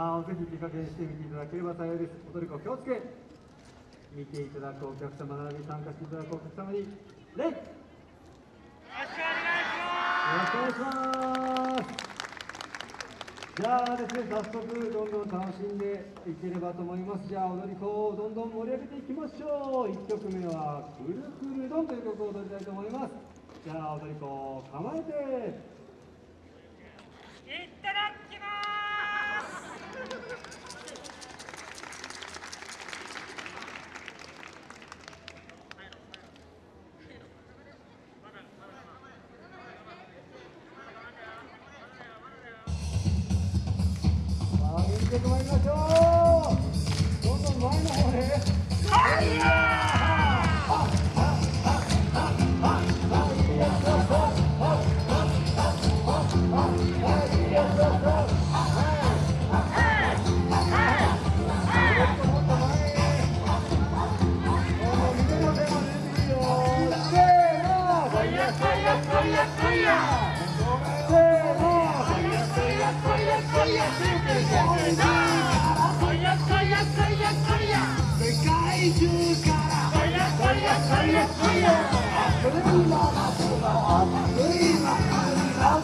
あぜひ手掛けしてみていただければ幸いです踊り子気をつけ見ていただくお客様並び参加していただくお客様に礼よろしくお願いしますじゃあですね早速どんどん楽しんでいければと思いますじゃあ踊り子をどんどん盛り上げていきましょう1曲目は「くるくるどん」という曲を踊りたいと思います。じゃあ踊り子構えてあ元気よく参りましょうどんどん前の方へ。せーのはいは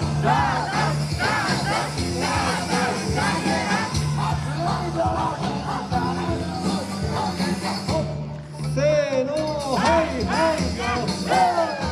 いせー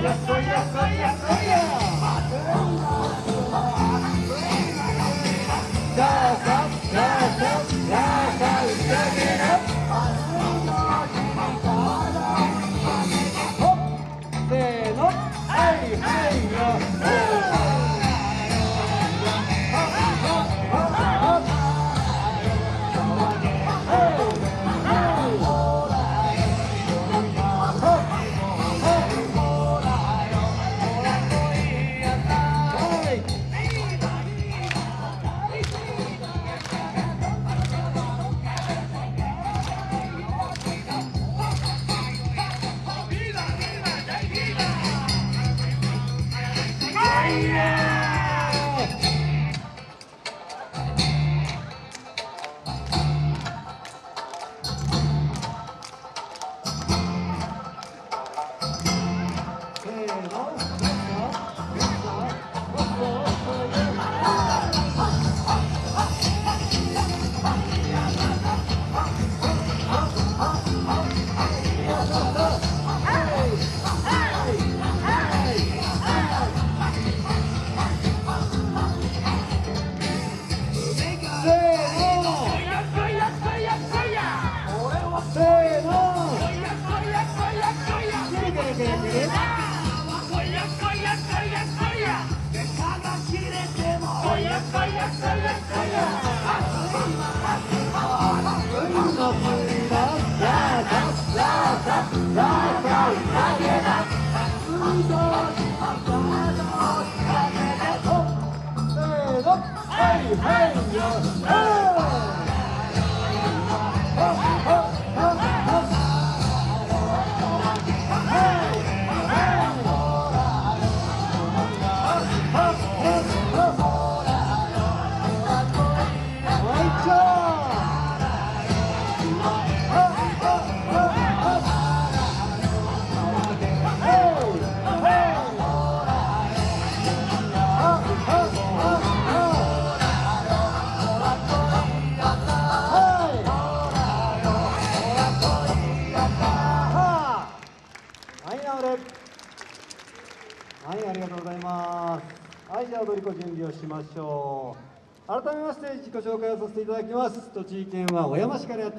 せーせせーのははい、ありがとうございます。はい、じゃあ踊り子準備をしましょう。改めまして自己紹介をさせていただきます栃木県は小山市からやってまいりました